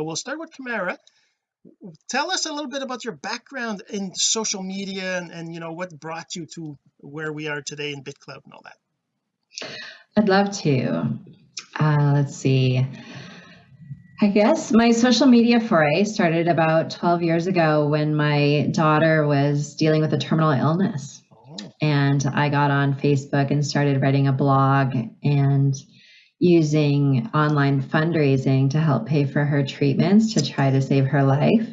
so we'll start with Kamara tell us a little bit about your background in social media and, and you know what brought you to where we are today in BitClout and all that I'd love to uh, let's see I guess my social media foray started about 12 years ago when my daughter was dealing with a terminal illness. Oh. And I got on Facebook and started writing a blog and using online fundraising to help pay for her treatments to try to save her life.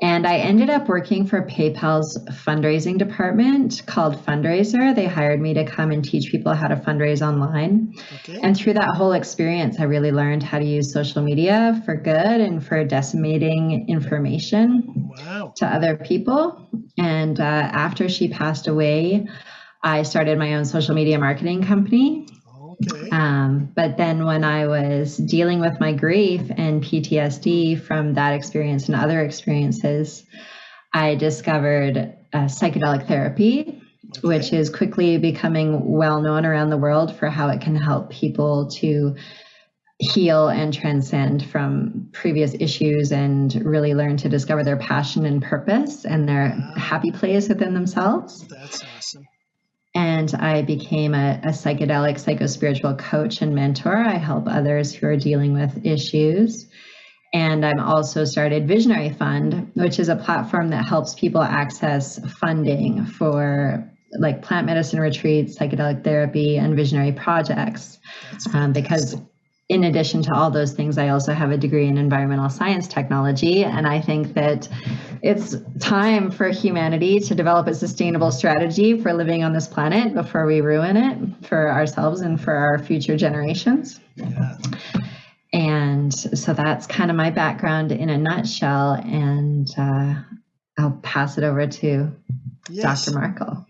And I ended up working for PayPal's fundraising department called Fundraiser. They hired me to come and teach people how to fundraise online. Okay. And through that whole experience, I really learned how to use social media for good and for disseminating information wow. to other people. And uh, after she passed away, I started my own social media marketing company. Um, but then when I was dealing with my grief and PTSD from that experience and other experiences, I discovered uh, psychedelic therapy, which is quickly becoming well known around the world for how it can help people to heal and transcend from previous issues and really learn to discover their passion and purpose and their wow. happy place within themselves. That's awesome and I became a, a psychedelic psychospiritual coach and mentor. I help others who are dealing with issues. And I'm also started Visionary Fund, which is a platform that helps people access funding for like plant medicine retreats, psychedelic therapy, and visionary projects. Um, because in addition to all those things, I also have a degree in environmental science technology. And I think that it's time for humanity to develop a sustainable strategy for living on this planet before we ruin it for ourselves and for our future generations. Yeah. And so that's kind of my background in a nutshell. And uh, I'll pass it over to yes. Dr. Markle.